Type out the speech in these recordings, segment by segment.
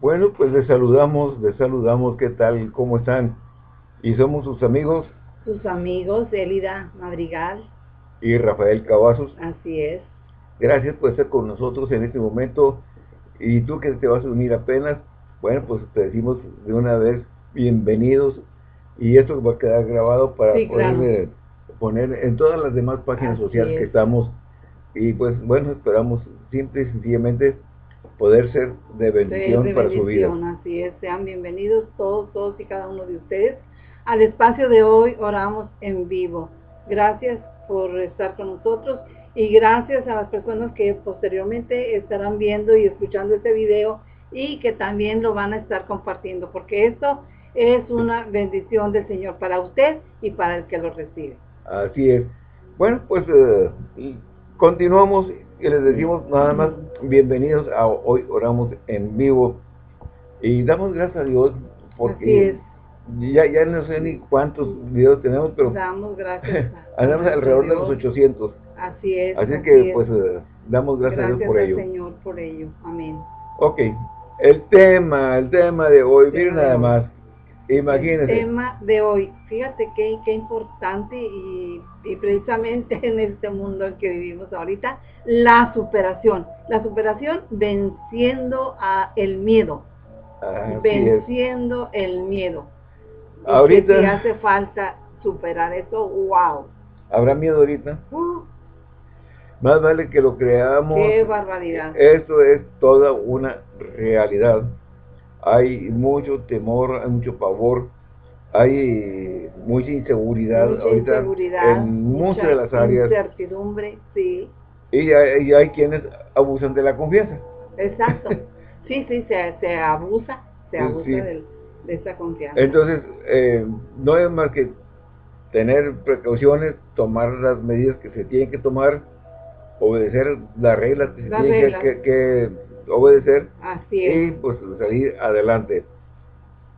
Bueno, pues les saludamos, les saludamos, ¿qué tal? ¿Cómo están? Y somos sus amigos. Sus amigos, Elida Madrigal. Y Rafael Cavazos. Así es. Gracias por estar con nosotros en este momento. Y tú que te vas a unir apenas, bueno, pues te decimos de una vez, bienvenidos. Y esto va a quedar grabado para poner en todas las demás páginas sociales que estamos. Y pues bueno, esperamos simple y sencillamente poder ser de bendición, para su vida. Así es, sean bienvenidos todos, todos y cada uno de ustedes al espacio de hoy oramos en vivo. Gracias por estar con nosotros y gracias a las personas que posteriormente estarán viendo y escuchando este video y que también lo van a estar compartiendo porque esto es una bendición del Señor para usted y para el que lo recibe. Así es. Bueno, pues eh, continuamos y les decimos nada más bienvenidos a Hoy Oramos en Vivo y damos gracias a Dios porque ya, ya no sé ni cuántos videos tenemos, pero damos gracias andamos alrededor de los 800. Así es. Así, que pues eh, damos gracias, a Dios por ello. Señor por ello. Amén. Ok, el tema, el tema de hoy, miren nada más. Imagínense. El tema de hoy, fíjate qué, qué importante y, y, precisamente en este mundo en que vivimos ahorita, la superación. La superación venciendo a el miedo. venciendo el miedo. ahorita. Si hace falta superar eso, wow. ¿Habrá miedo ahorita? Uh. Más vale que lo creamos. Qué barbaridad. Esto es toda una realidad hay mucho temor, hay mucho pavor, hay mucha inseguridad ahorita en muchas de las áreas. Incertidumbre, sí. Y hay, hay, quienes abusan de la confianza. Exacto. Sí, sí, se, se abusa, se abusa De, esa confianza. Entonces, eh, no es más que tener precauciones, tomar las medidas que se tienen que tomar, obedecer las reglas que se tienen que obedecer y pues salir adelante.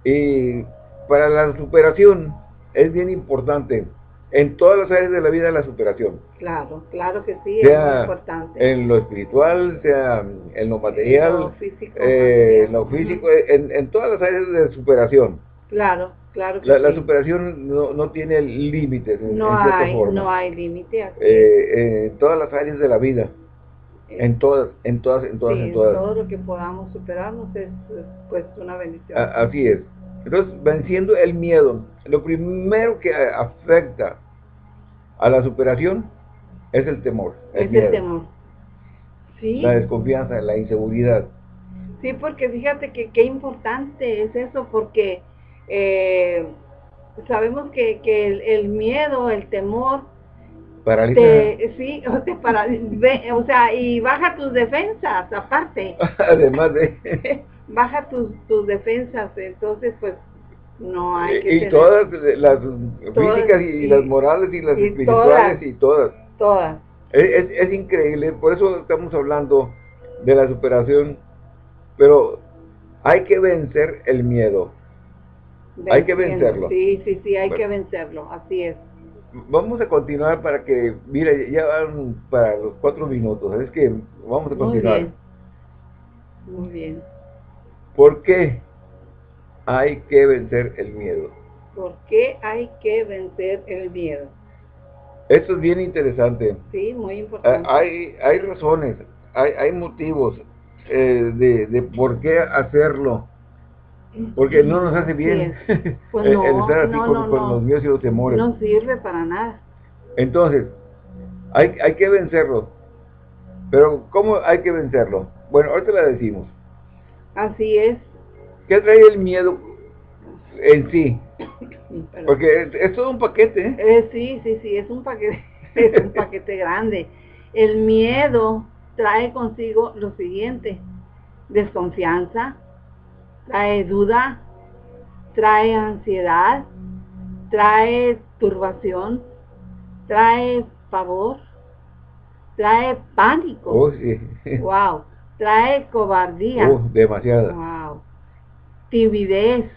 Y para la superación es bien importante en todas las áreas de la vida la superación. Claro, claro que sí, sea es importante. En lo espiritual, sea en lo material, en lo físico, eh, lo físico en, todas las áreas de superación. Claro, claro que la, la superación no, no tiene límites. No, hay, no hay límite. Eh, en todas las áreas de la vida. En todas, en todas, en todas, en todas. todo lo que podamos superarnos es, pues una bendición. así es. Entonces, venciendo el miedo, lo primero que afecta a la superación es el temor. es el temor. Sí. La desconfianza, la inseguridad. Sí, porque fíjate que qué importante es eso, porque eh, sabemos que, que el miedo, el temor, Paraliza. sí, o, te paraliza, o sea, y baja tus defensas, aparte. Además de... baja tus, tus defensas, entonces pues no hay que Y todas las físicas y, las morales y las espirituales y todas. Todas. Es, es, increíble, por eso estamos hablando de la superación, pero hay que vencer el miedo. hay que vencerlo. Sí, sí, sí, hay que vencerlo, así es vamos a continuar para que, mira, ya van para los cuatro minutos, es que vamos a continuar. Muy bien. Muy bien. ¿Por qué hay que vencer el miedo? ¿Por qué hay que vencer el miedo? Esto es bien interesante. Sí, muy importante. Hay, hay razones, hay, hay motivos eh, de, de por qué hacerlo porque no nos hace bien pues el, estar así con, los miedos y los temores. No sirve para nada. Entonces, hay, hay que vencerlo. Pero, ¿cómo hay que vencerlo? Bueno, ahorita la decimos. Así es. ¿Qué trae el miedo en sí? Porque es, todo un paquete. ¿eh? ¿eh? sí, sí, sí, es un paquete, es un paquete grande. El miedo trae consigo lo siguiente, desconfianza, trae duda, trae ansiedad, trae turbación, trae pavor, trae pánico. Oh, sí. Wow. Trae cobardía. Oh, demasiado. Wow. Timidez.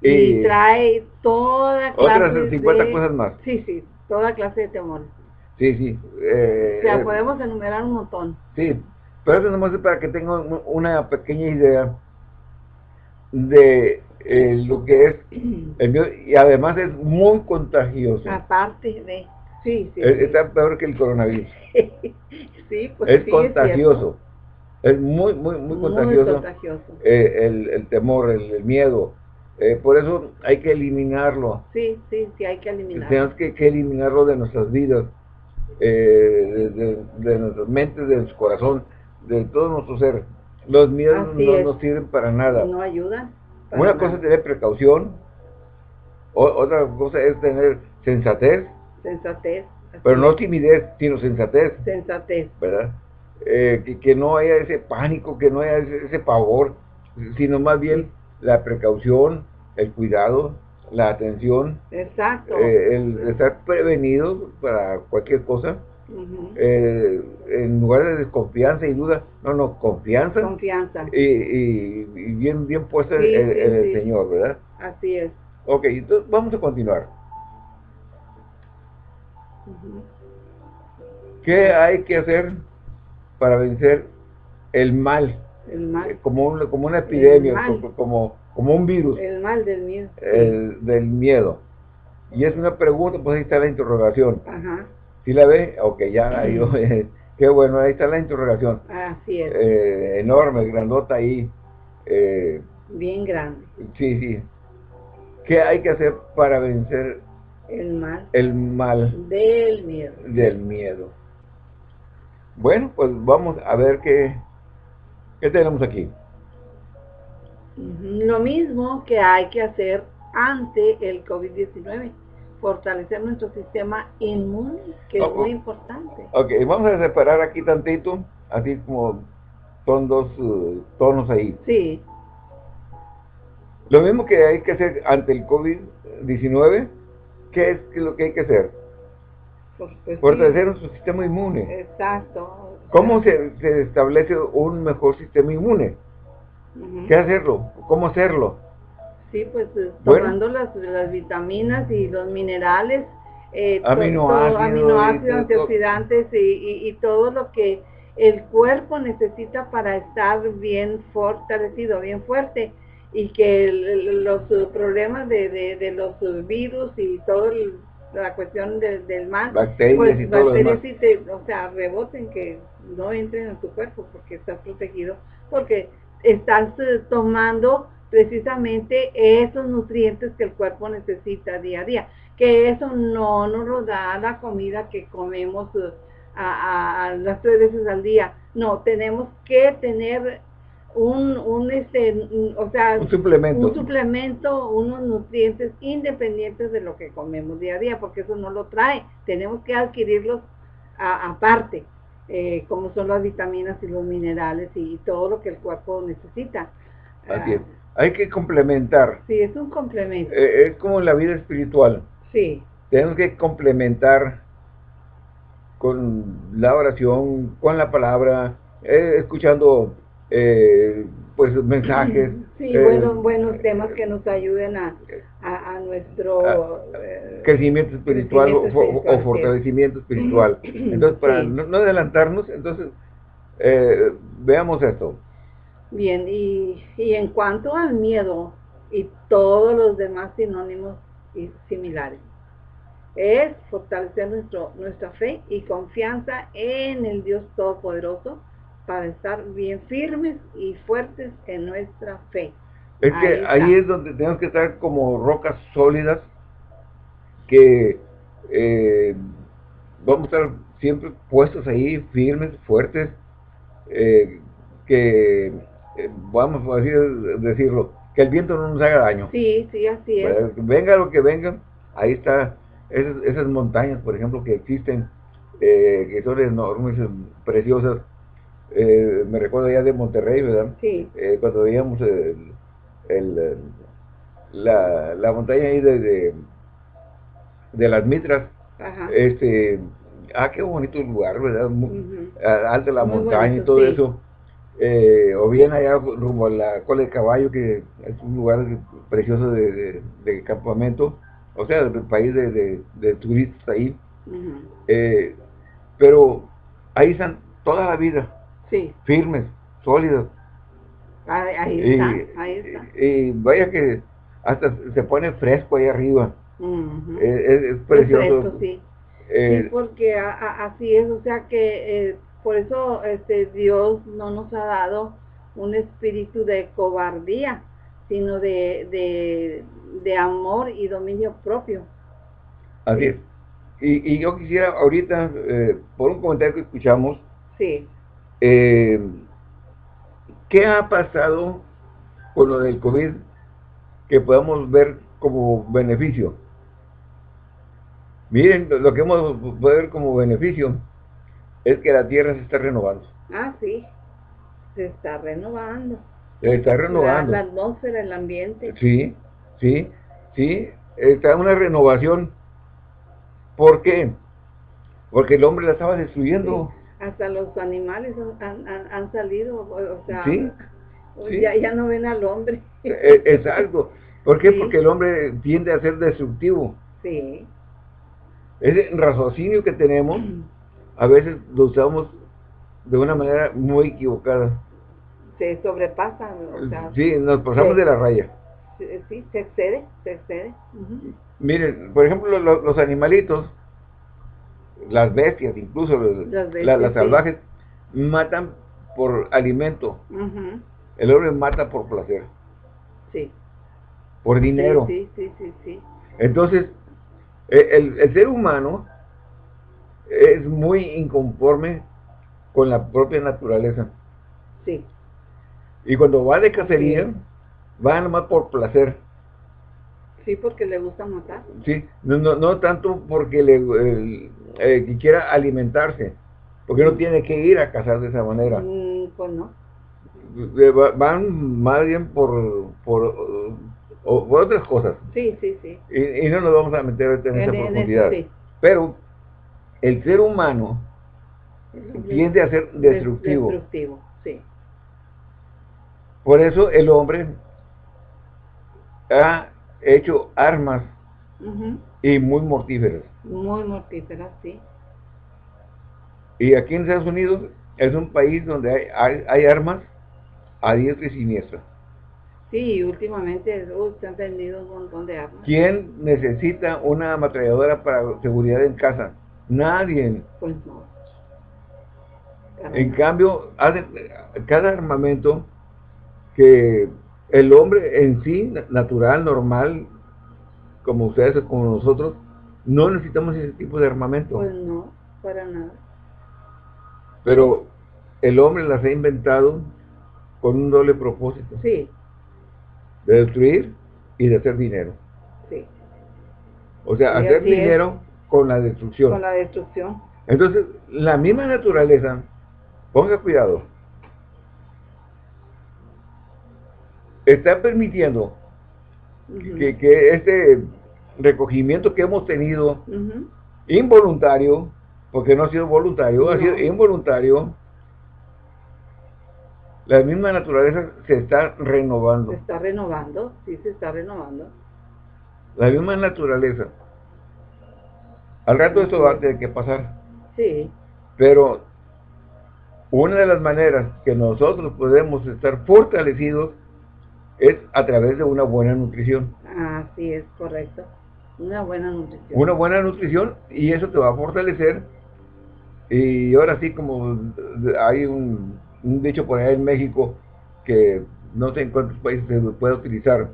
Y, trae toda clase otras 50 cosas más. Sí, sí, toda clase de temores. Sí, sí. Eh, o sea, eh, podemos enumerar un montón. Sí, pero eso nomás es para que tengan una pequeña idea de eh, lo que es el miedo y además es muy contagioso. Aparte de... Sí, sí. Está peor que el coronavirus. sí, pues es contagioso. Es, muy, muy, muy contagioso. Eh, el, el, temor, el, miedo. Eh, por eso hay que eliminarlo. Sí, sí, sí, hay que eliminarlo. Tenemos que, que eliminarlo de nuestras vidas, de, de, de, nuestras mentes, de nuestro corazón, de todo nuestro ser. Los miedos no nos sirven para nada. No ayudan. Una cosa es tener precaución, otra cosa es tener sensatez. Sensatez. Pero no timidez, sino sensatez. Sensatez. ¿Verdad? Eh, que, no haya ese pánico, que no haya ese, pavor, sino más bien la precaución, el cuidado, la atención. Exacto. Eh, el estar prevenido para cualquier cosa eh, en lugar de desconfianza y duda, no, no, confianza. Confianza. Y, bien, bien puesta en, el Señor, ¿verdad? Así es. Ok, entonces vamos a continuar. ¿Qué hay que hacer para vencer el mal? El mal. Eh, como, como una epidemia, como, como un virus. El mal del miedo. El, del miedo. Y es una pregunta, pues ahí está la interrogación. Ajá. ¿Sí la ve? Ok, ya ahí, qué bueno, ahí está la interrogación. Así es. Eh, enorme, grandota ahí. Eh, Bien grande. Sí, sí. ¿Qué hay que hacer para vencer el mal? El mal. Del miedo. Del miedo. Bueno, pues vamos a ver qué, qué tenemos aquí. Lo mismo que hay que hacer ante el COVID-19 fortalecer nuestro sistema inmune, que es muy importante. Ok, vamos a separar aquí tantito, así como son dos uh, tonos ahí. Sí. Lo mismo que hay que hacer ante el COVID-19, ¿qué es lo que hay que hacer? Pues, pues fortalecer nuestro sistema inmune. Exacto. ¿Cómo se, establece un mejor sistema inmune? ¿Qué hacerlo? ¿Cómo hacerlo? Sí, pues eh, tomando las, las vitaminas y los minerales, eh, aminoácidos, aminoácidos antioxidantes y, y, todo lo que el cuerpo necesita para estar bien fortalecido, bien fuerte y que los problemas de, de, los virus y toda la cuestión del mal, bacterias pues, y todo o sea, reboten, que no entren en tu cuerpo porque estás protegido, porque estás eh, tomando precisamente esos nutrientes que el cuerpo necesita día a día. Que eso no nos lo da la comida que comemos eh, a, las tres veces al día. No, tenemos que tener un, un este, o sea, un suplemento. un suplemento, unos nutrientes independientes de lo que comemos día a día, porque eso no lo trae. Tenemos que adquirirlos aparte, eh, como son las vitaminas y los minerales y, todo lo que el cuerpo necesita. Así hay que complementar. Sí, es un complemento. Eh, es como en la vida espiritual. Sí. Tenemos que complementar con la oración, con la palabra, eh, escuchando eh, pues mensajes. Sí, buenos, buenos temas que nos ayuden a, a, nuestro crecimiento espiritual, o, fortalecimiento espiritual. Entonces, para no, no, adelantarnos, entonces veamos esto. Bien, y, en cuanto al miedo y todos los demás sinónimos y similares, es fortalecer nuestro, nuestra fe y confianza en el Dios Todopoderoso para estar bien firmes y fuertes en nuestra fe. Es que ahí es donde tenemos que estar como rocas sólidas que eh, vamos a estar siempre puestos ahí, firmes, fuertes, eh, que eh, vamos a decir, decirlo, que el viento no nos haga daño. Sí, sí, así es. venga lo que venga, ahí está, esas, montañas, por ejemplo, que existen, eh, que son enormes, preciosas. Eh, me recuerdo ya de Monterrey, ¿verdad? Sí. cuando veíamos el, la, la, montaña ahí de, de, las Mitras, este ah, qué bonito lugar, ¿verdad? Alta la montaña y todo eso. Eh, o bien allá rumbo a la cola de caballo, que es un lugar precioso de, campamento, o sea, del país de, turistas ahí. Eh, pero ahí están toda la vida, sí. firmes, sólidos. Ahí, está, ahí está. Y, vaya que hasta se pone fresco ahí arriba. es, precioso. sí. Eh, sí, porque así es, o sea que eh, por eso este Dios no nos ha dado un espíritu de cobardía, sino de, de, amor y dominio propio. Así es. Y, yo quisiera ahorita, eh, por un comentario que escuchamos, sí. Eh, ¿qué ha pasado con lo del COVID que podamos ver como beneficio? Miren, lo que hemos podido ver como beneficio es que la Tierra se está renovando. Ah, sí, se está renovando. Se está renovando. La, atmósfera, el ambiente. Sí, sí, sí, está una renovación. ¿Por qué? Porque el hombre la estaba destruyendo. Hasta los animales han, salido, o sea, Ya, ya no ven al hombre. E, e, exacto. ¿Por qué? Porque el hombre tiende a ser destructivo. Sí. Ese raciocinio que tenemos, a veces lo usamos de una manera muy equivocada. Se sobrepasa. sí, nos pasamos de la raya. Sí, se excede, se excede. Miren, por ejemplo, los, animalitos, las bestias, incluso las, salvajes, matan por alimento. El hombre mata por placer. Sí. Por dinero. Sí, sí, sí, sí. Entonces, e, el, ser humano es muy inconforme con la propia naturaleza. Sí. Y cuando va de cacería, va nomás por placer. Sí, porque le gusta matar. Sí, no, no, tanto porque le eh, quiera alimentarse, porque no tiene que ir a cazar de esa manera. Mm, pues no. Van más bien por, por, otras cosas. Sí, sí, sí. Y, no nos vamos a meter en, esa profundidad. Pero el ser humano tiende a ser destructivo. Destructivo, sí. Por eso el hombre ha hecho armas y muy mortíferas. Muy mortíferas, sí. Y aquí en Estados Unidos es un país donde hay, armas a diestra y siniestra. Sí, últimamente se han vendido un montón de armas. ¿Quién necesita una ametralladora para seguridad en casa? Nadie. Pues no. En cambio, cada armamento que el hombre en sí, natural, normal, como ustedes, como nosotros, no necesitamos ese tipo de armamento. Pues no, para nada. Pero el hombre las ha inventado con un doble propósito. Sí. De destruir y de hacer dinero. Sí. O sea, hacer dinero con la destrucción. Con la destrucción. Entonces, la misma naturaleza, ponga cuidado, está permitiendo que, este recogimiento que hemos tenido, involuntario, porque no ha sido voluntario, ha sido involuntario, la misma naturaleza se está renovando. Se está renovando, sí se está renovando. La misma naturaleza. Al rato esto va a tener que pasar. Sí. Pero una de las maneras que nosotros podemos estar fortalecidos es a través de una buena nutrición. Así es, correcto. Una buena nutrición. Una buena nutrición y eso te va a fortalecer. Y ahora sí, como hay un, dicho por ahí en México que no sé en cuántos países se puede utilizar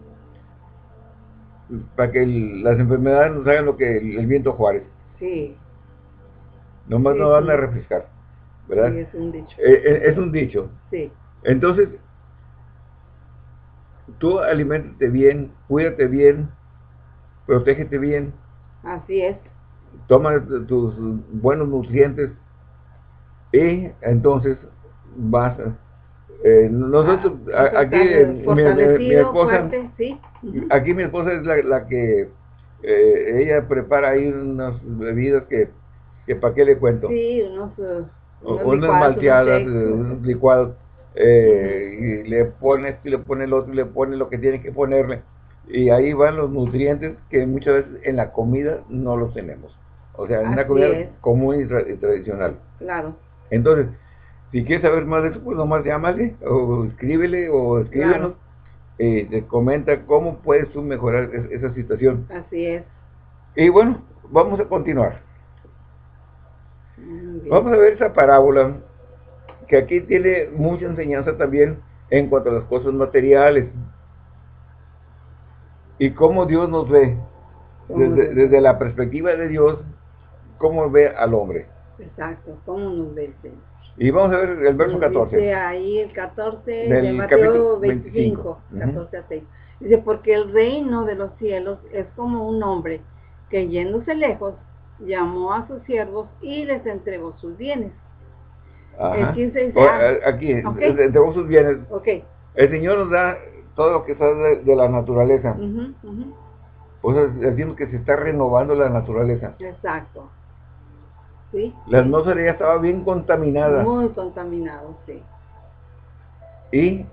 para que las enfermedades nos hagan lo que el, viento Juárez. Sí. Nomás no van a refrescar, ¿verdad? Sí, es un dicho. Eh, eh, es un dicho. Sí. Entonces, tú alimentate bien, cuídate bien, protégete bien. Así es. Toma tus buenos nutrientes y entonces vas eh, nosotros ah, aquí mi, esposa aquí mi esposa es la, que eh, ella prepara ahí unas bebidas que, que para qué le cuento sí unos, uh, unas malteadas unos licuados eh, y le pone esto y le pone el otro y le pone lo que tiene que ponerle. Y ahí van los nutrientes que muchas veces en la comida no los tenemos. O sea en una comida común y, tradicional. Claro. Entonces Si quieres saber más de eso, pues nomás llámale o escríbele o escríbenos. Eh, te comenta cómo puedes tú mejorar esa situación. Así es. Y bueno, vamos a continuar. Vamos a ver esa parábola, que aquí tiene mucha enseñanza también en cuanto a las cosas materiales. Y cómo Dios nos ve, desde, desde la perspectiva de Dios, cómo ve al hombre. Exacto, cómo nos ve Y vamos a ver el verso 14. Dice ahí el 14 de Mateo 25, 14 a 6. Dice, porque el reino de los cielos es como un hombre que yéndose lejos, llamó a sus siervos y les entregó sus bienes. El 15 dice, ah, aquí, les entregó sus bienes. Okay. El Señor nos da todo lo que está de, la naturaleza. Pues decimos que se está renovando la naturaleza. Exacto. ¿Sí? La atmósfera ya estaba bien contaminada. Muy contaminado, sí. Y eh,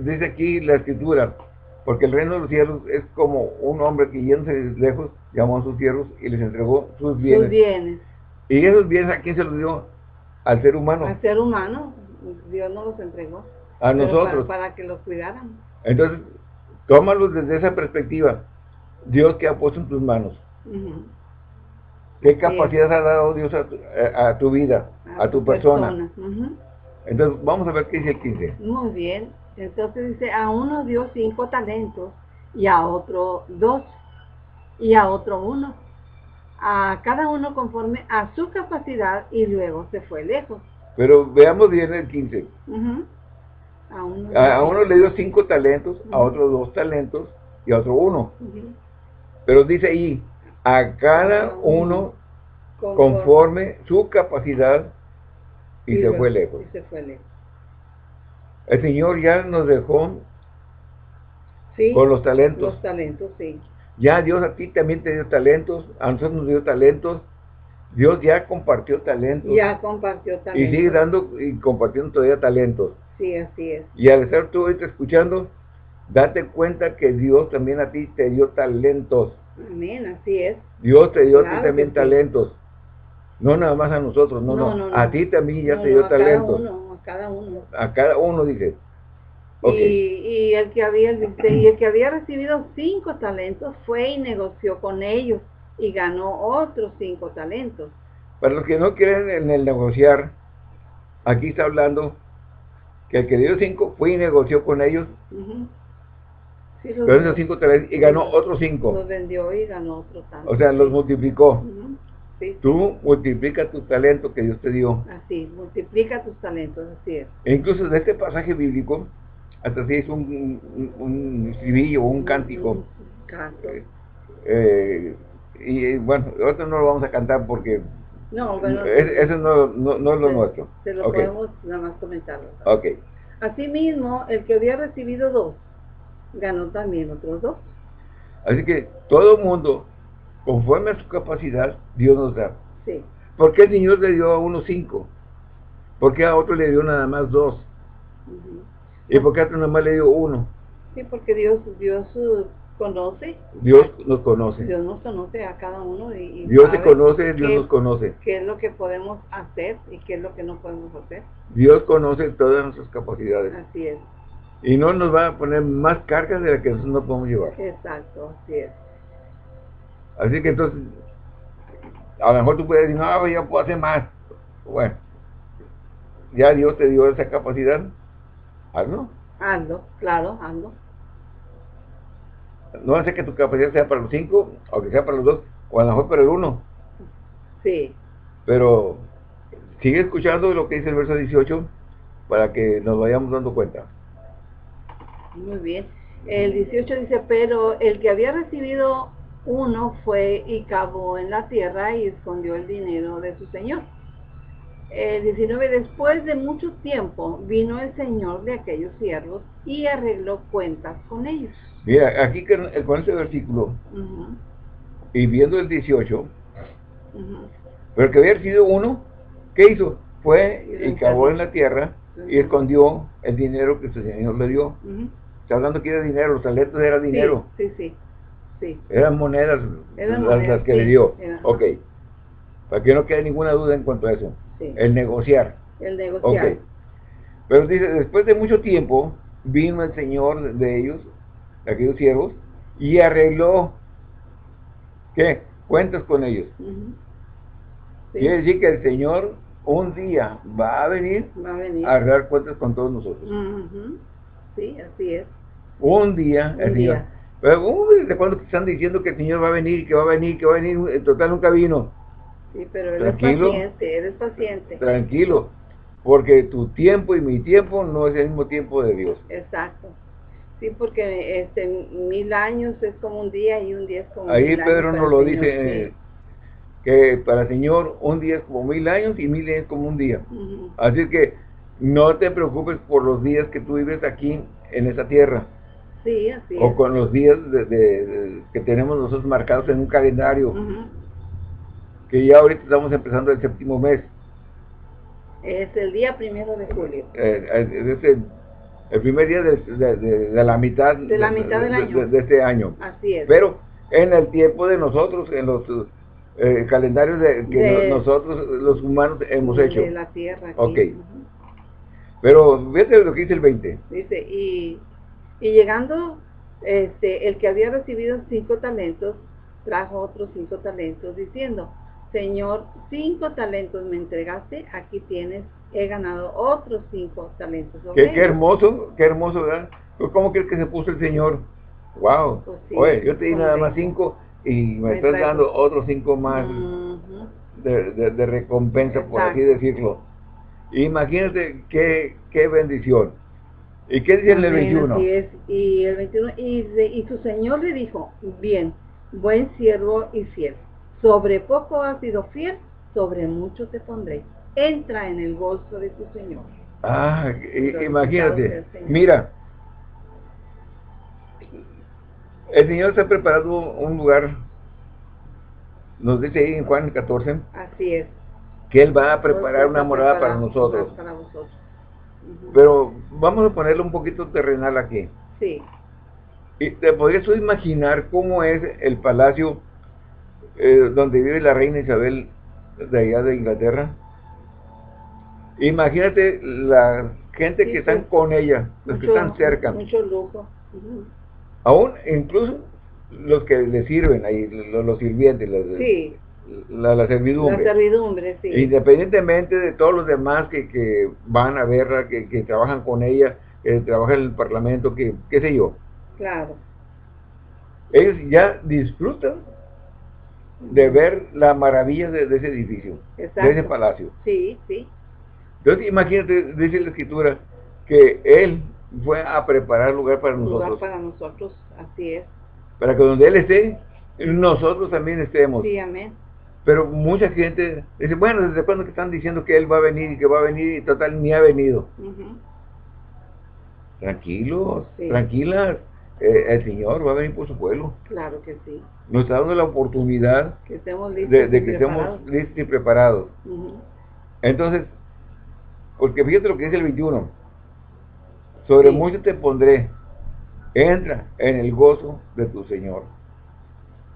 dice aquí la escritura, porque el reino de los cielos es como un hombre que yéndose lejos llamó a sus siervos y les entregó sus bienes. Sus bienes. ¿Y esos bienes a quién se los dio? Al ser humano. Al ser humano. Dios nos los entregó. A nosotros. Para, que los cuidaran. Entonces, tómalos desde esa perspectiva. Dios que ha puesto en tus manos. ¿Qué capacidad ha dado Dios a tu, vida, a, tu, persona? Entonces, vamos a ver qué dice el 15. Muy bien. Entonces dice, a uno dio cinco talentos y a otro dos y a otro uno. A cada uno conforme a su capacidad y luego se fue lejos. Pero veamos bien el 15. a, uno, le dio cinco talentos, a otro dos talentos y a otro uno. Pero dice ahí, a cada uno conforme, su capacidad y, se, fue lejos. y se fue lejos. El Señor ya nos dejó con los talentos. Los talentos, sí. Ya Dios a ti también te dio talentos, a nosotros nos dio talentos. Dios ya compartió talentos. Ya compartió talentos. Y sigue dando y compartiendo todavía talentos. Sí, así es. Y al estar tú ahorita escuchando, date cuenta que Dios también a ti te dio talentos. Amén, así es. Dios te dio ti también talentos. No nada más a nosotros, no, no. A ti también ya te dio talentos. a cada uno. A cada uno, dije. Y, el que había y el que había recibido cinco talentos fue y negoció con ellos y ganó otros cinco talentos. Para los que no quieren en el negociar, aquí está hablando que el que dio cinco fue y negoció con ellos. Esos cinco y ganó otros cinco. Los vendió y ganó otros tantos. O sea, los multiplicó. Tú multiplica tu talento que Dios te dio. Así, multiplica tus talentos, así es. E incluso de este pasaje bíblico, hasta si es un, un, estribillo un cántico. Canto. Eh, y bueno, otro no lo vamos a cantar porque no, bueno, eso no, no, es lo nuestro. Se lo podemos nada más comentarlo. Ok. Asimismo, el que había recibido dos, ganó también otros dos. Así que todo mundo, conforme a su capacidad, Dios nos da. Sí. ¿Por qué el Señor le dio a uno cinco? ¿Por qué a otro le dio nada más dos? ¿Y por qué a otro nada más le dio uno? Sí, porque Dios, Dios uh, conoce. Dios nos conoce. Dios nos conoce a cada uno. Y, Dios te conoce, Dios nos conoce. ¿Qué es lo que podemos hacer y qué es lo que no podemos hacer? Dios conoce todas nuestras capacidades. Así es. Y no nos va a poner más cargas de las que nosotros no podemos llevar. Exacto, así es. Así que entonces, a lo mejor tú puedes decir, no, yo puedo hacer más. Bueno, ya Dios te dio esa capacidad, hazlo. Hazlo, claro, hazlo. No hace que tu capacidad sea para los cinco, o que sea para los dos, o a lo mejor para el uno. Sí. Pero sigue escuchando lo que dice el verso 18 para que nos vayamos dando cuenta. Muy bien. El 18 dice, pero el que había recibido uno fue y cavó en la tierra y escondió el dinero de su señor. El 19, después de mucho tiempo vino el señor de aquellos siervos y arregló cuentas con ellos. Mira, aquí con este versículo, y viendo el 18, pero que había sido uno, ¿qué hizo? Fue y cavó en la tierra y escondió el dinero que su señor le dio. Está hablando que era dinero, los talentos era dinero. Sí, sí, sí. Eran monedas que le dio. ok. Para que no quede ninguna duda en cuanto a eso. El negociar. El negociar. Pero dice, después de mucho tiempo, vino el Señor de ellos, de aquellos siervos, y arregló, ¿qué? Cuentas con ellos. Quiere decir que el Señor un día va a venir, a, arreglar cuentas con todos nosotros. Sí, así es. Un día, el Señor. Pero, uy, ¿de cuándo están diciendo que el Señor va a venir, que va a venir, que va a venir? En total nunca vino. Sí, pero él es paciente, él es paciente. Tranquilo, porque tu tiempo y mi tiempo no es el mismo tiempo de Dios. Exacto. Sí, porque este, mil años es como un día y un día es como Ahí Pedro nos lo dice, que para el Señor un día es como mil años y mil es como un día. Así que no te preocupes por los días que tú vives aquí en esa tierra. Sí, así o con los días de, que tenemos nosotros marcados en un calendario. Que ya ahorita estamos empezando el séptimo mes. Es el día primero de julio. Eh, eh, es el, primer día de, la mitad, de, la mitad del año. de, este año. Así es. Pero en el tiempo de nosotros, en los eh, calendarios de, que nosotros los humanos hemos hecho. De la tierra. Ok. Pero fíjate lo que dice el 20. Dice, y, y llegando este, el que había recibido cinco talentos, trajo otros cinco talentos, diciendo, Señor, cinco talentos me entregaste, aquí tienes, he ganado otros cinco talentos. Qué, qué, hermoso, qué hermoso, ¿verdad? ¿Cómo crees que se puso el Señor? Wow. Pues Oye, yo te di nada más cinco y me, estás dando otros cinco más de, recompensa, por así decirlo. Imagínate qué, qué bendición. ¿Y qué dice el 21? Y el 21, y, y su Señor le dijo, bien, buen siervo y fiel sobre poco has sido fiel, sobre mucho te pondré. Entra en el gozo de tu Señor. Ah, imagínate. Mira, el Señor se ha preparado un lugar, nos dice ahí en Juan 14. Así es. Que Él va a preparar una morada para nosotros. Para Pero vamos a ponerle un poquito terrenal aquí. Sí. Y te podrías imaginar cómo es el palacio eh, donde vive la reina Isabel de allá de Inglaterra. Imagínate la gente que están con ella, los que están cerca. Mucho lujo. Aún, incluso los que le sirven ahí, los, sirvientes, la, servidumbre. Independientemente de todos los demás que, van a verla, que, que, trabajan con ella, que trabajan en el parlamento, que qué sé yo. Claro. Ellos ya disfrutan de ver la maravilla de, ese edificio, de ese palacio. Sí, sí. Entonces imagínate, dice la escritura, que Él fue a preparar lugar para nosotros. Lugar para nosotros, así es. Para que donde Él esté, nosotros también estemos. Sí, amén. Pero mucha gente dice, bueno, ¿desde cuándo que están diciendo que Él va a venir y que va a venir y total ni ha venido? Tranquilos, tranquilas. Eh, el Señor va a venir por su pueblo. Claro que sí. Nos está dando la oportunidad que de, que estemos listos y preparados. Entonces, porque fíjate lo que dice el 21. Sobre mucho te pondré. Entra en el gozo de tu Señor.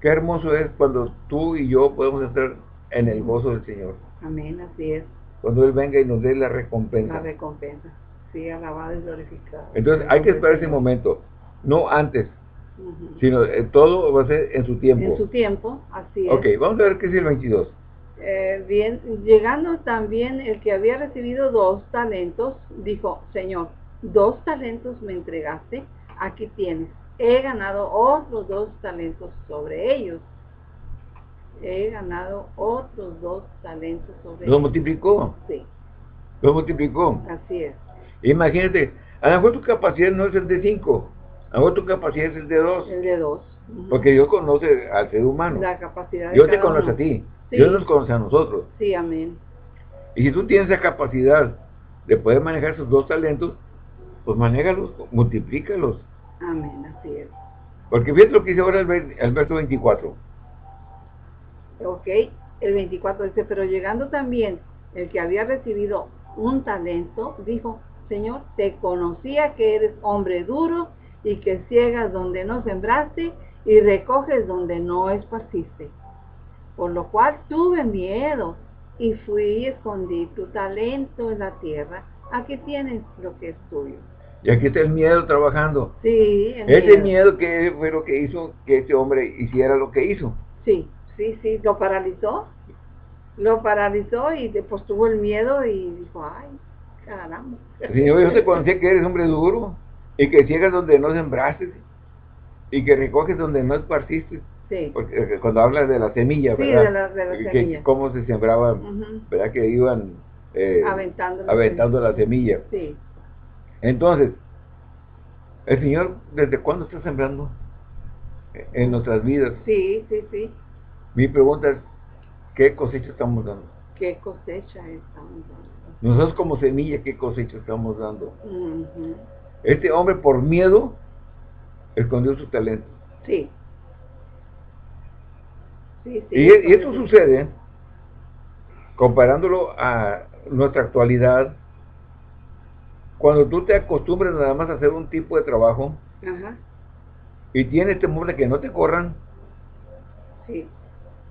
Qué hermoso es cuando tú y yo podemos estar en el gozo del Señor. Amén, así es. Cuando Él venga y nos dé la recompensa. La recompensa. Sí, alabado y glorificado. Entonces hay que esperar ese momento no antes, sino eh, todo va a ser en su tiempo. En su tiempo, así es. Ok, vamos a ver qué es el 22. Eh, bien, llegando también el que había recibido dos talentos, dijo, Señor, dos talentos me entregaste, aquí tienes, he ganado otros dos talentos sobre ellos. He ganado otros dos talentos sobre ¿Lo multiplicó? Sí. ¿Lo multiplicó? Así es. Imagínate, a lo mejor tu capacidad no es el de cinco, Ahora tu capacidad es el de dos. El de dos. Porque Dios conoce al ser humano. La capacidad de Dios te conoce a ti. Dios nos conoce a nosotros. Sí, amén. Y si tú tienes la capacidad de poder manejar esos dos talentos, pues manéjalos, multiplícalos. Amén, así es. Porque fíjate lo que dice ahora el, el verso 24. Ok, el 24 dice, pero llegando también el que había recibido un talento, dijo, Señor, te conocía que eres hombre duro y que ciegas donde no sembraste y recoges donde no esparciste. Por lo cual tuve miedo y fui y escondí tu talento en la tierra. Aquí tienes lo que es tuyo. Y aquí está el miedo trabajando. Sí, Ese miedo. que fue lo que hizo que ese hombre hiciera lo que hizo. Sí, sí, sí, lo paralizó. Lo paralizó y después tuvo el miedo y dijo, ay, caramba. Señor, yo te conocía que eres hombre duro y que ciegas donde no sembraste y que recoges donde no esparciste. Sí. Porque eh, cuando hablas de la semilla, ¿verdad? Sí, de la, semilla. Cómo se sembraba, ¿verdad? Que iban eh, aventando, la, semilla. Sí. Entonces, el Señor, ¿desde cuándo está sembrando en nuestras vidas? Sí, sí, sí. Mi pregunta es, ¿qué cosecha estamos dando? ¿Qué cosecha estamos dando? Nosotros como semilla, ¿qué cosecha estamos dando? Este hombre por miedo escondió su talento. Sí. sí, y, y esto sucede comparándolo a nuestra actualidad, cuando tú te acostumbras nada más a hacer un tipo de trabajo y tienes temor de que no te corran,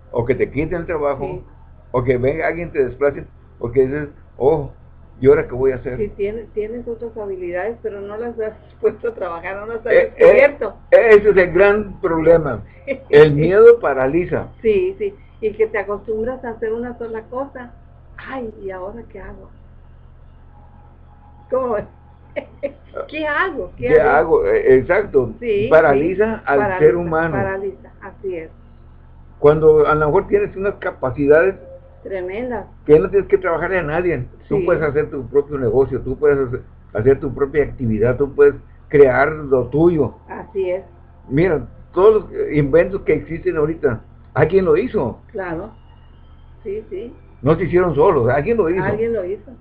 o que te quiten el trabajo, o que venga alguien te desplace, o que dices, oh, ¿y ahora qué voy a hacer? Sí, tienes, tienes otras habilidades, pero no las has puesto a trabajar, no las has eh, eh, descubierto. ese es el gran problema. El miedo paraliza. Sí, sí, y que te acostumbras a hacer una sola cosa. Ay, ¿y ahora qué hago? ¿Cómo ¿Qué hago? ¿Qué, hago? Eh, exacto. paraliza al ser humano. Paraliza, así es. Cuando a lo mejor tienes unas capacidades tremendas. Que no tienes que trabajar a nadie. Tú puedes hacer tu propio negocio, tú puedes hacer, tu propia actividad, tú puedes crear lo tuyo. Así es. Mira, todos los inventos que existen ahorita, ¿alguien lo hizo? Claro. Sí, sí. No se hicieron solos, alguien lo hizo. Alguien lo hizo.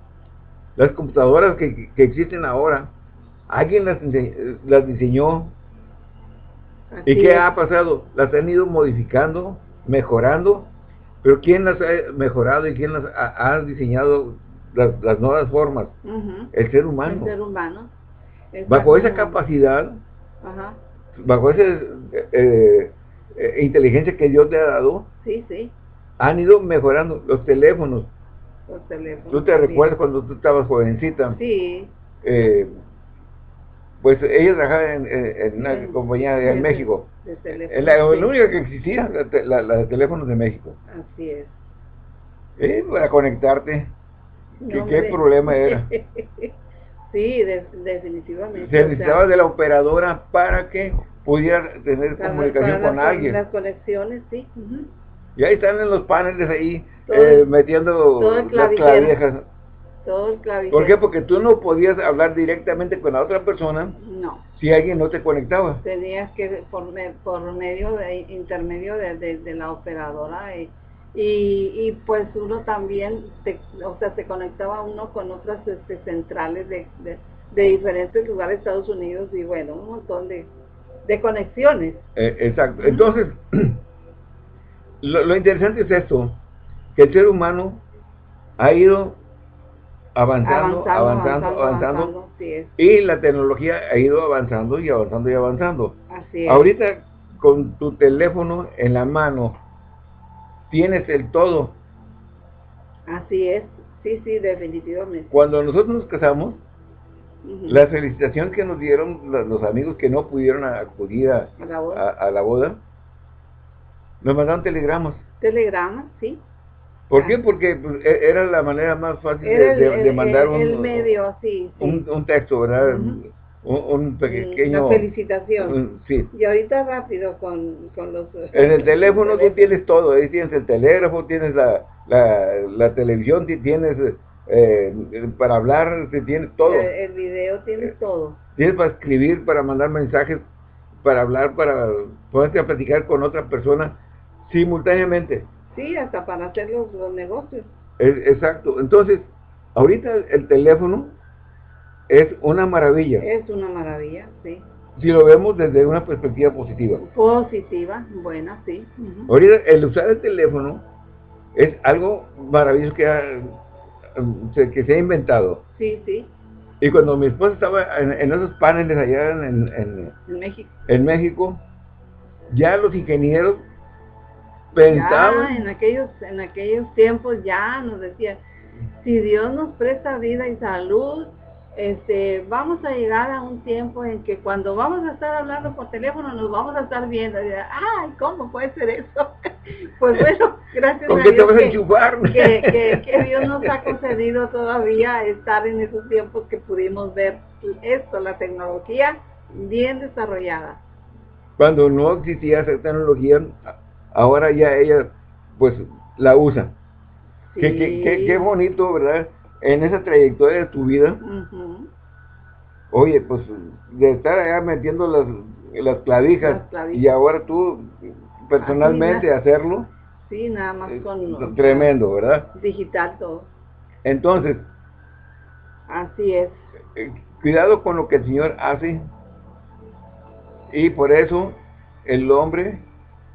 Las computadoras que, existen ahora, alguien las, las diseñó. ¿Y qué ha pasado? Las han ido modificando, mejorando, pero ¿quién las ha mejorado y quién las ha, diseñado las, nuevas formas? El ser humano. El ser humano. Bajo esa capacidad, bajo esa eh, eh, inteligencia que Dios te ha dado, sí, sí. han ido mejorando los teléfonos, ¿Tú te recuerdas cuando tú estabas jovencita? Sí. Eh, pues ella trabajaba en, una compañía de, en México. De la, única que existía, la, de teléfonos de México. Así es. Eh, para conectarte. ¿Qué problema era? sí, definitivamente. Se necesitaba de la operadora para que pudiera tener comunicación con alguien. Las conexiones, sí. Y ahí están en los paneles ahí eh, metiendo las clavijas. Todo el ¿Por qué? Porque tú no podías hablar directamente con la otra persona no. si alguien no te conectaba. Tenías que, por, por medio de intermedio de, la operadora y, y, pues uno también, o sea, se conectaba uno con otras este, centrales de, de, diferentes lugares de Estados Unidos y bueno, un montón de, de conexiones. Eh, exacto. Entonces, lo, interesante es esto, que el ser humano ha ido avanzando, avanzando, avanzando, y la tecnología ha ido avanzando y avanzando y avanzando. Ahorita con tu teléfono en la mano tienes el todo. Así es, sí, sí, definitivamente. Cuando nosotros nos casamos, la felicitación que nos dieron los, amigos que no pudieron acudir a, a la boda, nos mandaron telegramas. Telegramas, sí. ¿Por qué? Porque pues, e, era la manera más fácil de, mandar un, el medio, sí, Un, texto, ¿verdad? un, pequeño... Una felicitación. sí. Y ahorita rápido con, con los... En el teléfono tú tienes todo, ahí tienes el telégrafo, tienes la, la, televisión, tienes eh, para hablar, tienes todo. El, el video, tienes eh, todo. Tienes para escribir, para mandar mensajes, para hablar, para poderte a platicar con otra persona simultáneamente. Sí, hasta para hacer los, negocios. exacto. Entonces, ahorita el teléfono es una maravilla. Es una maravilla, sí. Si lo vemos desde una perspectiva positiva. Positiva, buena, sí. Ahorita el usar el teléfono es algo maravilloso que, que se ha inventado. Sí, sí. Y cuando mi esposa estaba en, esos paneles allá en, México. en México, ya los ingenieros en aquellos, en aquellos tiempos ya nos decía, si Dios nos presta vida y salud, este, vamos a llegar a un tiempo en que cuando vamos a estar hablando por teléfono nos vamos a estar viendo y ay, ¿cómo puede ser eso? pues bueno, gracias a Dios que, que, Dios nos ha concedido todavía estar en esos tiempos que pudimos ver esto, la tecnología bien desarrollada. Cuando no existía esa tecnología, ahora ya ella pues la usa. Qué, qué, qué bonito, ¿verdad? en esa trayectoria de tu vida, oye, pues de estar allá metiendo las, las, clavijas, y ahora tú personalmente hacerlo. Sí, nada más con... Tremendo, ¿verdad? Digital todo. Entonces. Así es. Eh, cuidado con lo que el Señor hace. Y por eso el hombre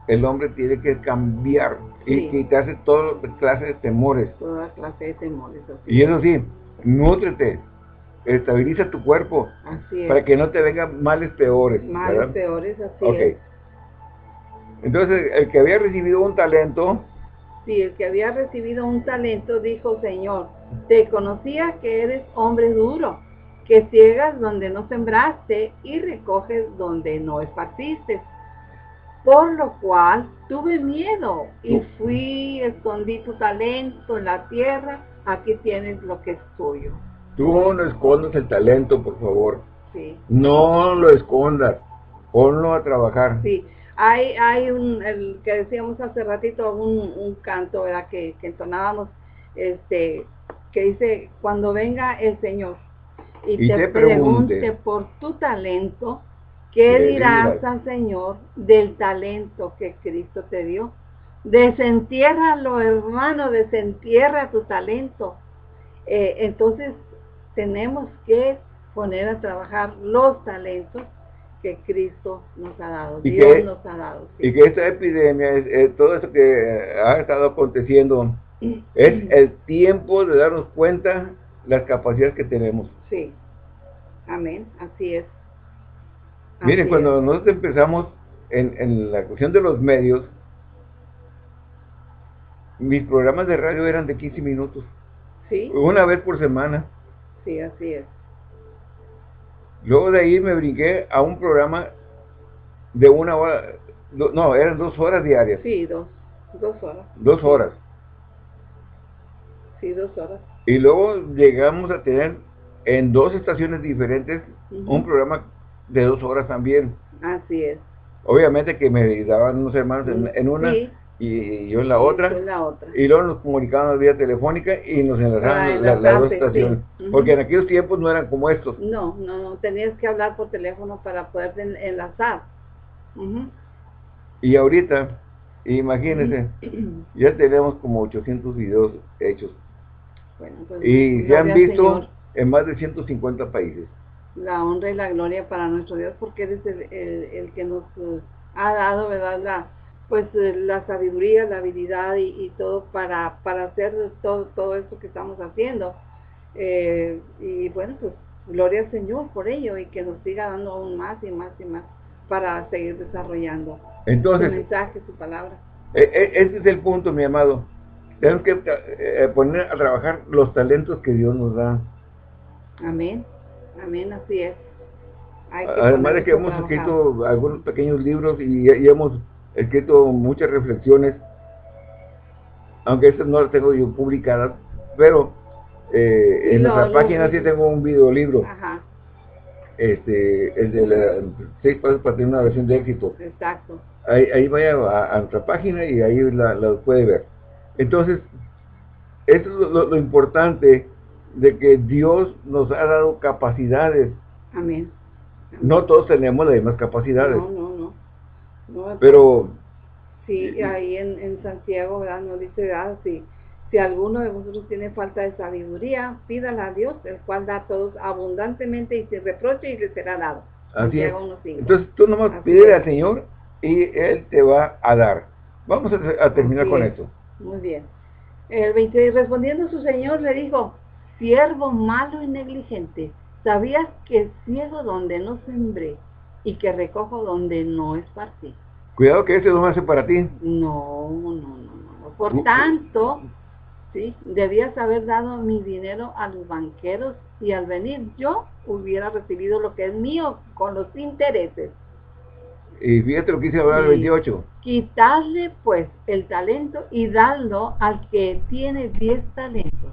el hombre tiene que cambiar y quitarse toda clase de temores. Toda clase de temores. Y eso sí, nútrete, estabiliza tu cuerpo para que no te vengan males peores. Males peores, así okay. Entonces, el que había recibido un talento... Sí, el que había recibido un talento dijo, Señor, te conocía que eres hombre duro, que ciegas donde no sembraste y recoges donde no esparciste por lo cual tuve miedo y fui, escondí tu talento en la tierra, aquí tienes lo que es tuyo. Tú no escondas el talento, por favor. Sí. No lo escondas, ponlo a trabajar. Sí, hay, hay un, el que decíamos hace ratito, un, un canto ¿verdad? Que, que entonábamos, este, que dice, cuando venga el Señor y, te, pregunte por tu talento, ¿Qué dirás al Señor del talento que Cristo te dio? Desentiérralo, hermano, desentierra tu talento. Eh, entonces, tenemos que poner a trabajar los talentos que Cristo nos ha dado, y Dios nos ha dado. Y que esta epidemia, todo eso que ha estado aconteciendo, es el tiempo de darnos cuenta las capacidades que tenemos. Sí, amén, así es. Miren, cuando nosotros empezamos en, la cuestión de los medios, mis programas de radio eran de 15 minutos. Sí. Una vez por semana. Sí, así es. Luego de ahí me brinqué a un programa de una hora, no, eran dos horas diarias. Sí, dos, dos horas. Dos horas. Sí, dos horas. Y luego llegamos a tener en dos estaciones diferentes un programa de dos horas también. Así es. Obviamente que me daban unos hermanos en, una y yo en la otra. Y luego nos comunicaban vía telefónica y nos enlazaban las dos estaciones. Porque en aquellos tiempos no eran como estos. No, no, no, tenías que hablar por teléfono para poder enlazar. Y ahorita, imagínense, ya tenemos como 800 videos hechos. Pues, y se han visto en más de 150 países la honra y la gloria para nuestro Dios porque eres el, el, que nos eh, ha dado, ¿verdad? La, pues eh, la sabiduría, la habilidad y, todo para, para hacer todo, todo esto que estamos haciendo. Eh, y bueno, pues gloria al Señor por ello y que nos siga dando aún más y más y más para seguir desarrollando Entonces, su mensaje, su palabra. E, e, ese es el punto, mi amado. Tenemos que poner a trabajar los talentos que Dios nos da. Amén. Amén, así es. Además de que hemos escrito algunos pequeños libros y, hemos escrito muchas reflexiones, aunque estas no las tengo yo publicadas, pero eh, en nuestra página sí tengo un videolibro. Ajá. Este, el de la seis pasos para tener una versión de éxito. Exacto. Ahí, vaya a, nuestra página y ahí la, puede ver. Entonces, esto es lo importante de que Dios nos ha dado capacidades. Amén. No todos tenemos las mismas capacidades. No, no, no. Pero... Sí, ahí en, en Santiago, ¿verdad? Nos dice, ah, si, si alguno de vosotros tiene falta de sabiduría, pídala a Dios, el cual da a todos abundantemente y sin reproche y le será dado. Así es. Entonces tú nomás pide al Señor y Él te va a dar. Vamos a, terminar con esto. Muy bien. El 26, respondiendo su Señor le dijo, siervo malo y negligente, ¿sabías que ciego donde no sembré y que recojo donde no esparcí? Cuidado que ese no hace para ti. No, no, no, no. Por tanto, sí, debías haber dado mi dinero a los banqueros y al venir yo hubiera recibido lo que es mío con los intereses. Y fíjate lo que dice ahora el 28. Quitarle pues el talento y darlo al que tiene 10 talentos.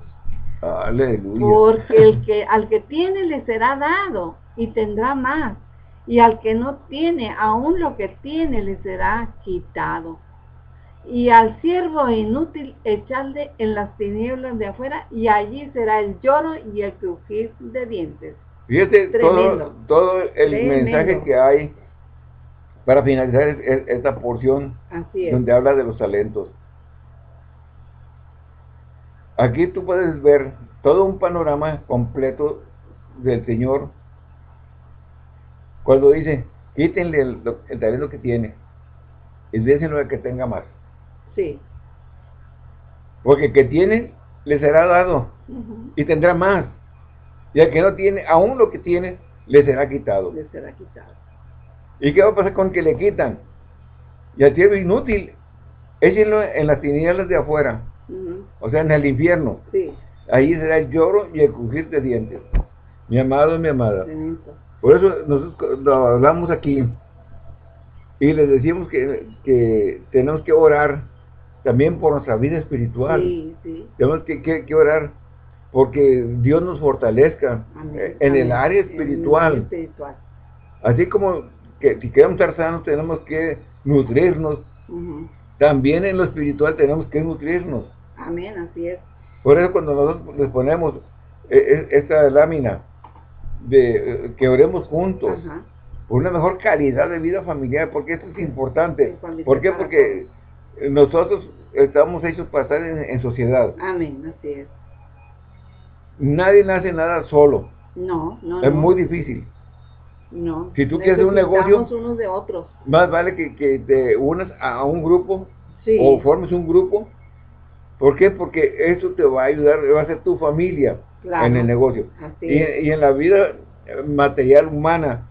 Aleluya. Porque el que, al que tiene le será dado y tendrá más. Y al que no tiene, aún lo que tiene le será quitado. Y al siervo inútil echarle en las tinieblas de afuera y allí será el lloro y el crujir de dientes. Fíjate todo, todo el mensaje que hay para finalizar esta porción donde habla de los talentos. Aquí tú puedes ver todo un panorama completo del Señor cuando dice, quítenle el, talento que tiene y déjenlo al que tenga más. Sí. Porque el que tiene, le será dado y tendrá más. Y al que no tiene, aún lo que tiene, le será quitado. Le será quitado. ¿Y qué va a pasar con que le quitan? Y al siervo inútil, échenlo en las tinieblas de afuera. O sea, en el infierno. Sí. Ahí será el lloro y el crujir de dientes. Mi amado mi amada. Por eso nosotros hablamos aquí y les decimos que, tenemos que orar también por nuestra vida espiritual. Sí, sí. Tenemos que, orar porque Dios nos fortalezca en, El área espiritual. Así como que si queremos estar sanos tenemos que nutrirnos. También en lo espiritual tenemos que nutrirnos. Amén, así es. Por eso cuando nosotros les ponemos eh, esta lámina de eh, que oremos juntos por una mejor calidad de vida familiar, porque esto es importante. ¿Por qué? Porque nosotros estamos hechos para estar en, sociedad. Amén, así es. Nadie nace nada solo. No, no, Es muy difícil. No. Si tú quieres un negocio, unos de otros. más vale que, que te unas a un grupo o formes un grupo ¿Por qué? Porque eso te va a ayudar, va a ser tu familia en el negocio. Y, en la vida material humana.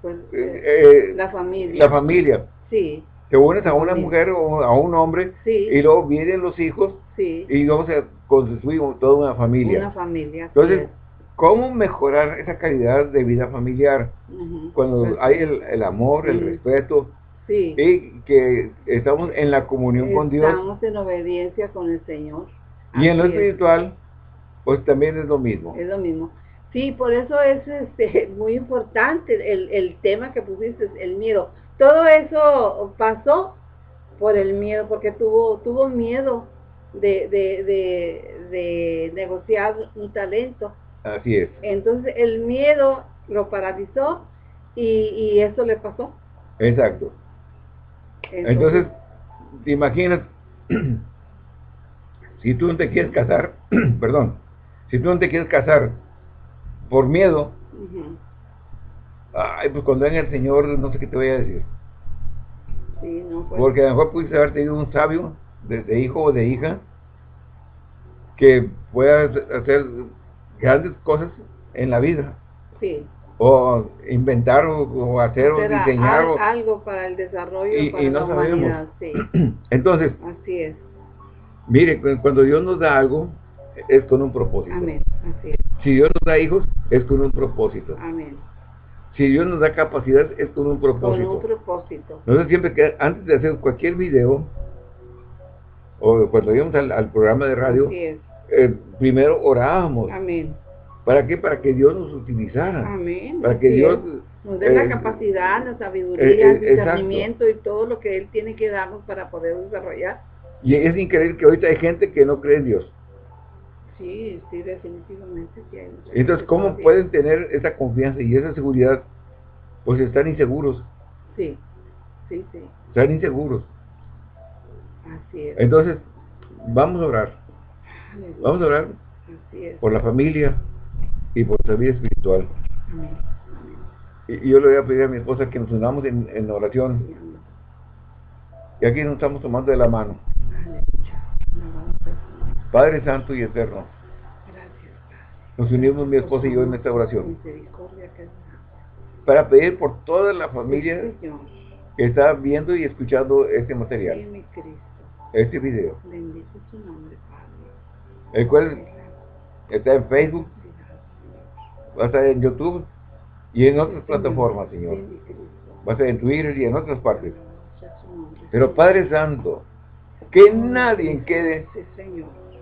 Pues, eh, eh, la familia. La familia. Sí. Te unes a una mujer o a un hombre y luego vienen los hijos y luego se construye toda una familia. Una familia. Entonces, ¿cómo mejorar esa calidad de vida familiar? Cuando pues hay el, amor, el respeto, Sí. Y que estamos en la comunión con Dios. Estamos en obediencia con el Señor. Y en lo espiritual, pues también es lo mismo. Es lo mismo. Sí, por eso es este, muy importante el, el tema que pusiste, el miedo. Todo eso pasó por el miedo, porque tuvo, tuvo miedo de, de, de, de negociar un talento. Así es. Entonces el miedo lo paralizó y, y eso le pasó. Exacto. Entonces, te imaginas, si tú no te quieres casar, perdón, si tú no te quieres casar por miedo, ay, pues cuando venga el Señor, no sé qué te voy a decir. Pues. Porque a lo mejor pudiste haber tenido un sabio, de, hijo o de hija, que pueda hacer grandes cosas en la vida. Sí o inventar o, hacer o diseñar algo para el desarrollo y, para no la humanidad, sí. entonces así es mire cuando Dios nos da algo es con un propósito Amén. Así es. si Dios nos da hijos es con un propósito Amén. si Dios nos da capacidad es con un propósito con un propósito siempre que antes de hacer cualquier video o cuando íbamos al, programa de radio eh, primero orábamos Amén ¿Para qué? Para que Dios nos utilizara. Amén. Para que Dios... Nos dé la eh, capacidad, la sabiduría, eh, el discernimiento y todo lo que Él tiene que darnos para poder desarrollar. Y es increíble que ahorita hay gente que no cree en Dios. Sí, sí, definitivamente sí hay. Entonces, ¿cómo pueden tener esa confianza y esa seguridad? Pues están inseguros. Sí, sí, sí. Están inseguros. Así es. Entonces, vamos a orar. Vamos a orar Así es. por la familia, y por nuestra vida espiritual. Y, yo le voy a pedir a mi esposa que nos unamos en, oración. Y aquí nos estamos tomando de la mano. Padre Santo y Eterno. Nos unimos mi esposa y yo en esta oración. Para pedir por toda la familia está viendo y escuchando este material. Este video. El cual está en Facebook, va a estar en YouTube y en otras plataformas, Señor. Va a estar en Twitter y en otras partes. Pero Padre Santo, que nadie quede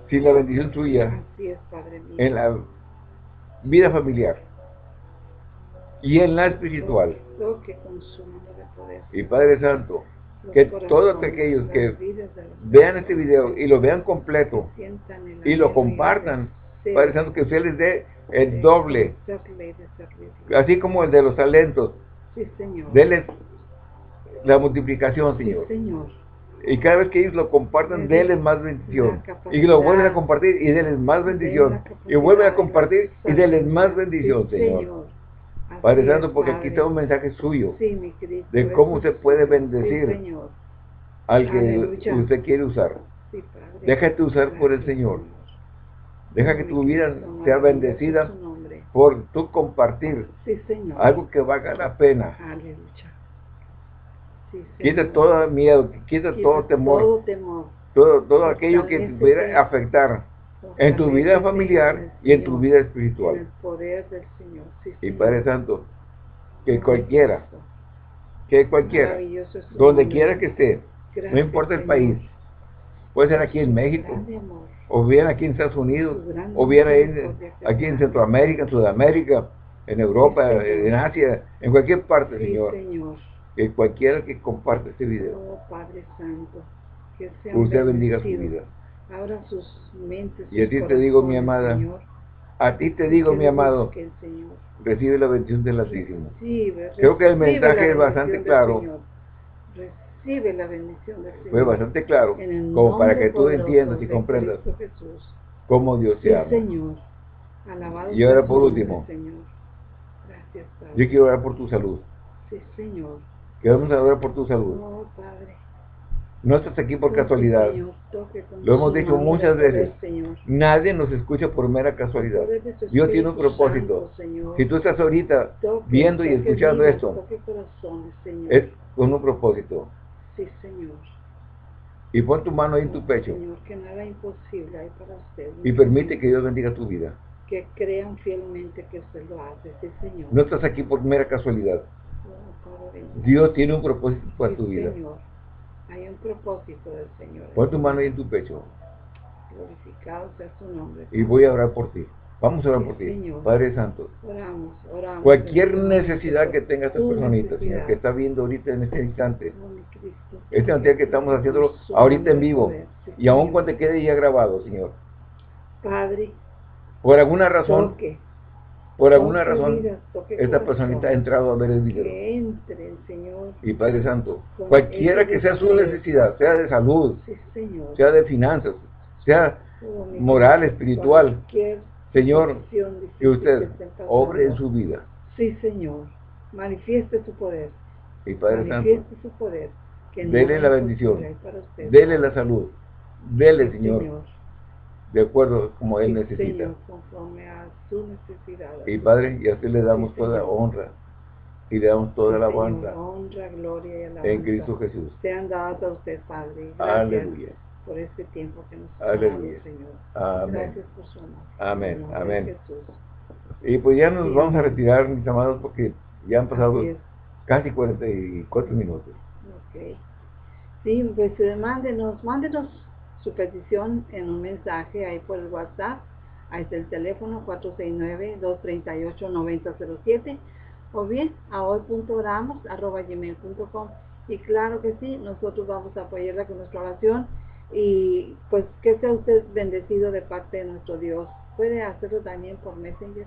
sin la bendición tuya en la vida familiar y en la espiritual. Y Padre Santo, que todos aquellos que vean este video y lo vean completo y lo compartan, Padre Santo, que usted les dé el doble, así como el de los talentos, denles la multiplicación, Señor. Y cada vez que ellos lo compartan, denles más bendición. Y lo vuelven a compartir y denles más bendición. Y vuelven a compartir y denles más bendición, Señor. Padre Santo, porque aquí está un mensaje suyo de cómo usted puede bendecir al que usted quiere usar. Déjate usar por el Señor. Deja que tu vida sea bendecida por tu compartir algo que valga la pena. quita todo miedo, quita, todo temor, todo, todo aquello que te pudiera afectar en tu vida familiar y en tu vida espiritual. y Padre Santo, que cualquiera, que cualquiera, donde quiera que esté, no importa el país, puede ser aquí en México, o bien aquí en Estados Unidos, o bien aquí en Centroamérica, en Sudamérica, en Europa, en Asia, en cualquier parte, Señor. Que cualquiera que comparte este video, oh, usted bendiga su vida. sus mentes. Y a ti te digo, mi amada, a ti te digo, mi amado, recibe la bendición del Altísimo. Creo que el mensaje es bastante claro. Recibe la bendición del Señor. Fue bastante claro, como para que tú entiendas y comprendas cómo Dios te ama. Señor. Alabado y ahora por último, Gracias, yo quiero orar por tu salud. Sí, Señor. Queremos orar por tu salud. Padre. No estás aquí por casualidad. Lo hemos dicho muchas veces. Nadie nos escucha por mera casualidad. Dios tiene un propósito. Si tú estás ahorita viendo y escuchando esto, es con un propósito. Sí, Señor. Y pon tu mano ahí en tu pecho. Señor, que nada imposible hay para usted. Y permite que Dios bendiga tu vida. Que crean fielmente que usted lo hace, sí, Señor. No estás aquí por mera casualidad. Dios tiene un propósito para tu vida. Hay un propósito del Señor. Pon tu mano ahí en tu pecho. Glorificado sea su nombre. Y voy a orar por ti. Vamos a orar por ti. Padre Santo. Oramos, oramos. Cualquier necesidad que tenga esta personita, Señor, que está viendo ahorita en este instante. Este instante que estamos haciéndolo ahorita en vivo. Y aún cuando quede ya grabado, Señor. Padre. Por alguna razón. Por alguna razón, esta personita ha entrado a ver el video. Y Padre Santo, cualquiera que sea su necesidad, sea de salud, sea de finanzas, sea moral, espiritual, Señor, que usted obre en su vida. Sí, Señor. Manifieste su poder. Y Padre Manifieste su poder. dele la bendición. Dele la salud. Dele, Señor de acuerdo como Él necesita. Y Padre, y así le damos toda honra y le damos toda la honra, honra gloria y alabanza en Cristo Jesús. Sean dados a usted, Padre. Aleluya. Por este tiempo que nos ha dado, Señor. Amén. Gracias por su amor. Amén. Amén. Y pues ya nos vamos a retirar, mis amados, porque ya han pasado casi 44 minutos. Ok. Sí, pues eh, mándenos, mándenos su petición en un mensaje ahí por el WhatsApp. Ahí está el teléfono 469-238-9007 o bien a hoy.oramos.gmail.com y claro que sí, nosotros vamos a apoyarla con nuestra oración y pues que sea usted bendecido de parte de nuestro Dios. Puede hacerlo también por Messenger.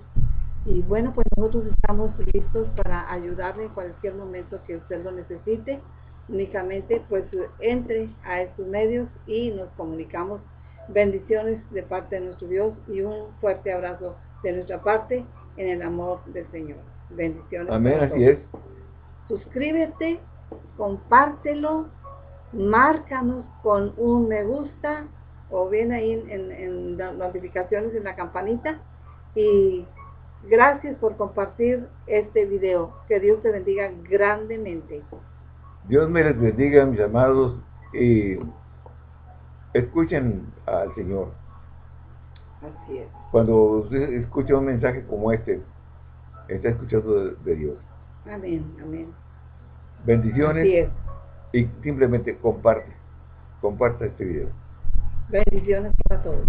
Y bueno, pues nosotros estamos listos para ayudarle en cualquier momento que usted lo necesite únicamente pues entre a estos medios y nos comunicamos. Bendiciones de parte de nuestro Dios y un fuerte abrazo de nuestra parte en el amor del Señor. Bendiciones. Amén, así es. Suscríbete, compártelo, márcanos con un me gusta o bien ahí en, en las notificaciones en la campanita y gracias por compartir este video. Que Dios te bendiga grandemente. Dios me les bendiga, mis amados, y escuchen al Señor. Así es. Cuando usted escucha un mensaje como este, está escuchando de, Dios. Amén, amén. Bendiciones. Así es. Y simplemente comparte, comparte este video. Bendiciones para todos.